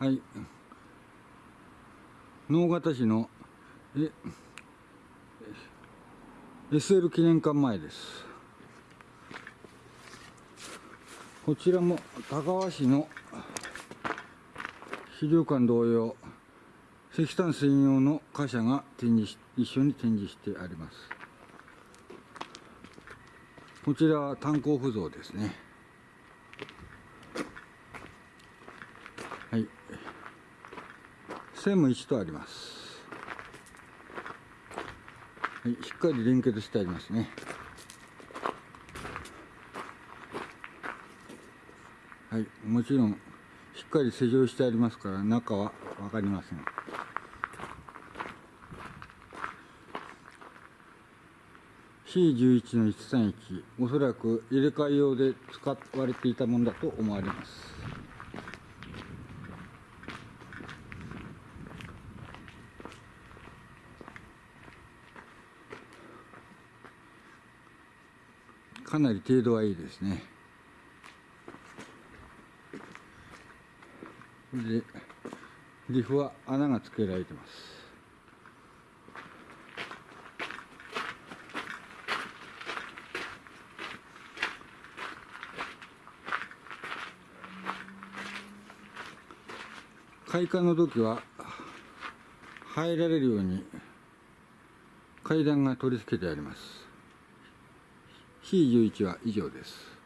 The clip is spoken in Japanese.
はい。直方市のえ SL 記念館前です。こちらも高川市の資料館同様石炭専用の貨車が展示し一緒に展示してあります。こちらは炭鉱不造ですね。はい。線も1とあります。はい、しっかり連結してありますね。はい、もちろんしっかり施錠してありますから中は分かりません。C11 の131おそらく入れ替え用で使われていたものだと思われます。かなり程度はいいですね。でリフは穴がつけられてます。開館の時は入られるように階段が取り付けてあります。C11 は以上です。